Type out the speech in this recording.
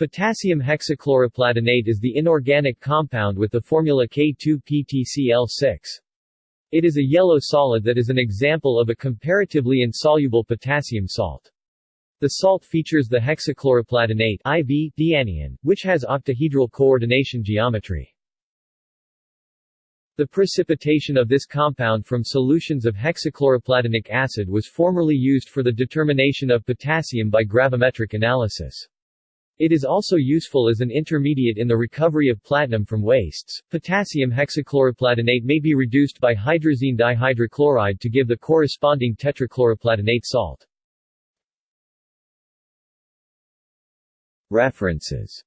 Potassium hexachloroplatinate is the inorganic compound with the formula K2PtCl6. It is a yellow solid that is an example of a comparatively insoluble potassium salt. The salt features the hexachloroplatinate IV dianion, which has octahedral coordination geometry. The precipitation of this compound from solutions of hexachloroplatinic acid was formerly used for the determination of potassium by gravimetric analysis. It is also useful as an intermediate in the recovery of platinum from wastes. Potassium hexachloroplatinate may be reduced by hydrazine dihydrochloride to give the corresponding tetrachloroplatinate salt. References